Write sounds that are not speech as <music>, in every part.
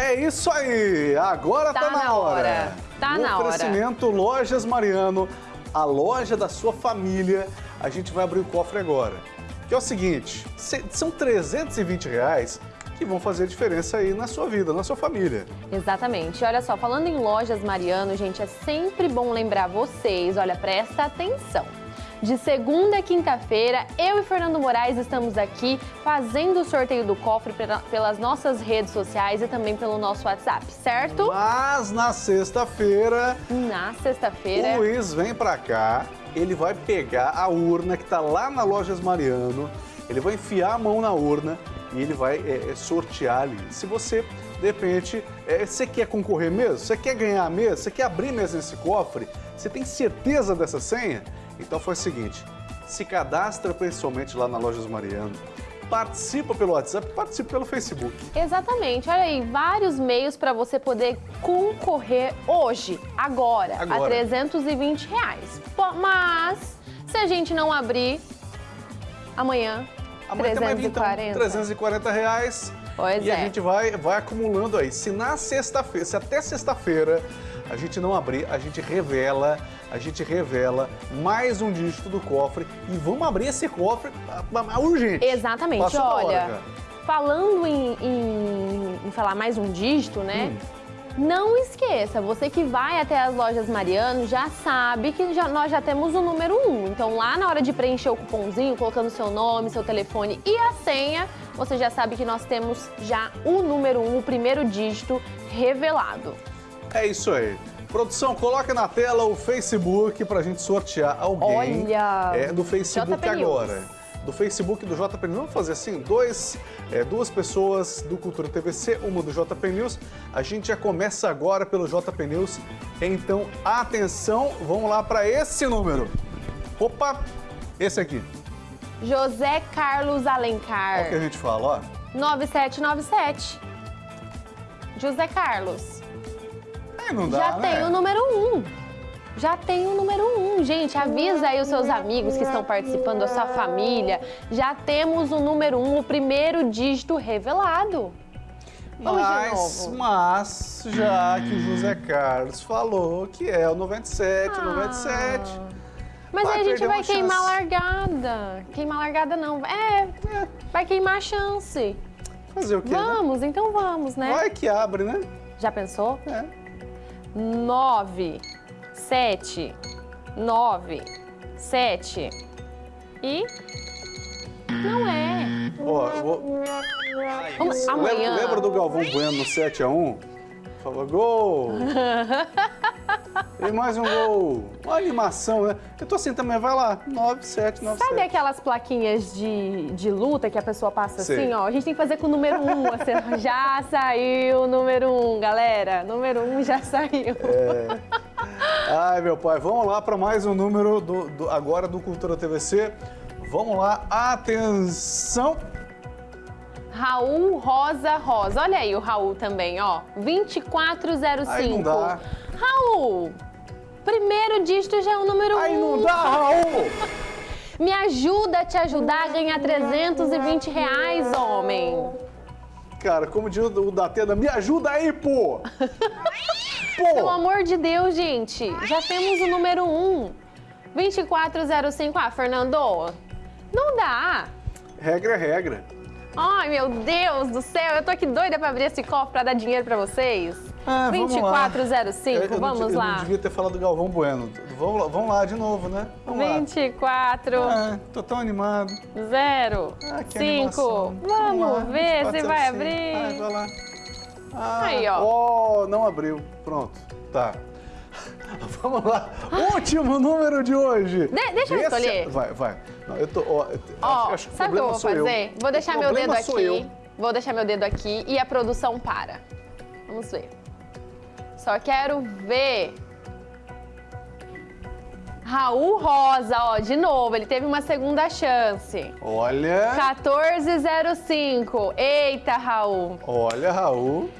É isso aí, agora tá, Tá na hora. hora, tá no na hora. oferecimento Lojas Mariano, a loja da sua família. A gente vai abrir o cofre agora. Que é o seguinte, são 320 reais que vão fazer diferença aí na sua vida, na sua família. Exatamente. Olha só, falando em lojas Mariano, gente, é sempre bom lembrar vocês, olha, presta atenção. De segunda a quinta-feira, eu e Fernando Moraes estamos aqui fazendo o sorteio do cofre pela- pelas nossas redes sociais e também pelo nosso WhatsApp, certo? Mas na sexta-feira, Na o sexta-feira. Luiz vem pra cá, ele vai pegar a urna que tá lá na Lojas Mariano, ele vai enfiar a mão na urna e ele vai é, é, sortear ali. Se você, de repente, é, você quer concorrer mesmo? Você quer ganhar mesmo? Você quer abrir mesmo esse cofre? Você tem certeza dessa senha? Então foi o seguinte, se cadastra pessoalmente lá na Lojas Mariano, participa pelo WhatsApp, participa pelo Facebook. Exatamente, olha aí, vários meios para você poder concorrer hoje, agora, Agora. a 320 reais. Mas, se a gente não abrir, amanhã, Amanhã também vai vir, então, 340. 340 reais. Pois e a é. gente vai, vai acumulando aí. Se na sexta-feira, se até sexta-feira a gente não abrir, a gente revela, a gente revela mais um dígito do cofre e vamos abrir esse cofre ah, ah, urgente. Exatamente, Passou olha, falando em, em- em falar mais um dígito, né? Hum. Não esqueça, você que vai até as lojas Mariano já sabe que já- nós já temos o número 1. Então lá na hora de preencher o cupomzinho, colocando seu nome, seu telefone e a senha, você já sabe que nós temos já o número 1, o primeiro dígito revelado. É isso aí. Produção, coloca na tela o Facebook pra gente sortear alguém Olha, é, do Facebook JP News. agora. Do Facebook do JP News. Vamos fazer assim, dois, é, duas pessoas do Cultura TVC, uma do JP News. A gente já começa agora pelo JP News. Então, atenção, vamos lá para esse número. Opa, esse aqui. José Carlos Olha o que a Alencar, gente fala, ó. 9797. José Carlos. Não dá, Já né? tem o número 1. Um. Já tem o número 1, um. gente. Avisa aí os seus amigos que estão participando, a sua família. Já temos o número 1, um, o primeiro dígito revelado. Vamos Mas, mas, já que o José Carlos falou que é o 97, Ah. 97. Mas aí a gente vai queimar a chance. largada. Queimar a largada não. É, É, vai queimar a chance. fazer o quê, né? Vamos, então vamos, né? Vai que abre, né? Já pensou? É. 9, 7, 9, 7 e. Não é. Ó, eu vou... Vamos, lembra, amanhã. lembra do Galvão Bueno no 7x1? Falou, gol! <laughs> e mais um gol. Uma animação, né? Eu tô assim também, vai lá. 9, 7, 9, Sabe 7. aquelas plaquinhas de, de luta que a pessoa passa Sei. assim, ó? A gente tem que fazer com o número 1. Um, assim, <laughs> já saiu o número 1, um, galera. Número 1 um já saiu. É. Ai, meu pai, vamos lá para mais um número do, do- agora do Cultura TVC. Vamos lá, atenção! Raul Rosa Rosa. Olha aí o Raul também, ó. 2405. Aí não dá. Raul, primeiro dígito já é o número 1. Aí não dá, Raul! <laughs> Me ajuda a te ajudar a ganhar 320 reais, homem. Cara, como diz o Datena, me ajuda aí, pô! <laughs> Pelo Pô! amor de Deus, gente. Já temos o número 1. 2405. Ah, Fernando, não dá. Regra é regra. Ai, meu Deus do céu. Eu tô aqui doida pra abrir esse cofre pra dar dinheiro pra vocês. Ah, vamos lá. 2405, Eu- eu não vamos Eu lá. não devia ter falado do Galvão Bueno. Vamos lá, vamos lá de novo, né? Vamos lá. 24, Ah, tô tão animado. 0, Ah, que 5. animação. Vamos lá, ver se 24, vai 05. abrir. Ah, vai lá. Ah, Aí, ó. ó, não abriu. Pronto, tá. <laughs> Vamos lá. Último número de hoje. De- deixa eu Esse- escolher. Vai, vai. Não, eu tô, ó, Ó, acho, o sabe o que eu vou sou eu. fazer? Vou O deixar meu dedo aqui. eu. Vou deixar meu dedo aqui e a produção para. Vamos ver. Só quero ver. Raul Rosa, ó, de novo, ele teve uma segunda chance. Olha, 1405. Eita, Raul. olha, Raul.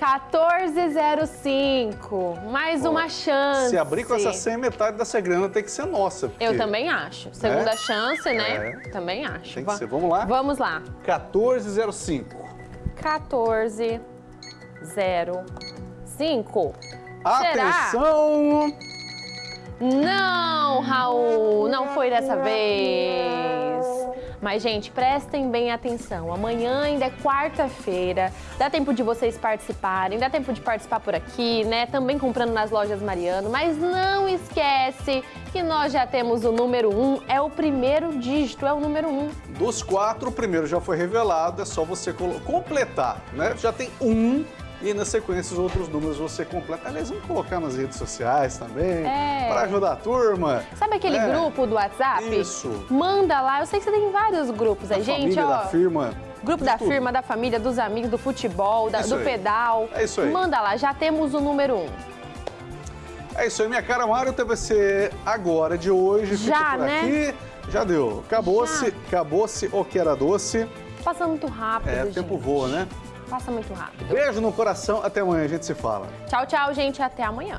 1405. Mais uma chance. Se abrir com essa senha, metade dessa grana tem que ser nossa. porque Eu também acho. Segunda É? chance, né? É. Também acho. Tem que Va- ser. Vamos lá? Vamos lá. 1405. 14 05. Atenção! Não, Raul, não foi dessa vez. Mas, gente, prestem bem atenção. Amanhã ainda é quarta-feira. Dá tempo de vocês participarem, dá tempo de participar por aqui, né? Também comprando nas lojas Mariano. Mas não esquece que nós já temos o número 1. Um, é o primeiro dígito, é o número 1. Um. Dos quatro, o primeiro já foi revelado. É só você completar, né? Já tem um e na sequência os outros números você completa. Aliás, vamos colocar nas redes sociais também, é. para ajudar a turma. Sabe aquele é. grupo do WhatsApp? Isso. Manda lá, eu sei que você tem vários grupos aí, gente, ó. da firma. Grupo da tudo. firma, da família, dos amigos, do futebol, da, do aí. pedal. É isso aí. Manda lá, já temos o número um. É isso aí, minha cara Mário, ser agora de hoje. Já, né? aqui. Já deu. Acabou-se, acabou-se o que era doce. Passando muito rápido, É, o tempo voa, né? Passa muito rápido. Beijo no coração, até amanhã, a gente se fala. Tchau, tchau, gente, até amanhã.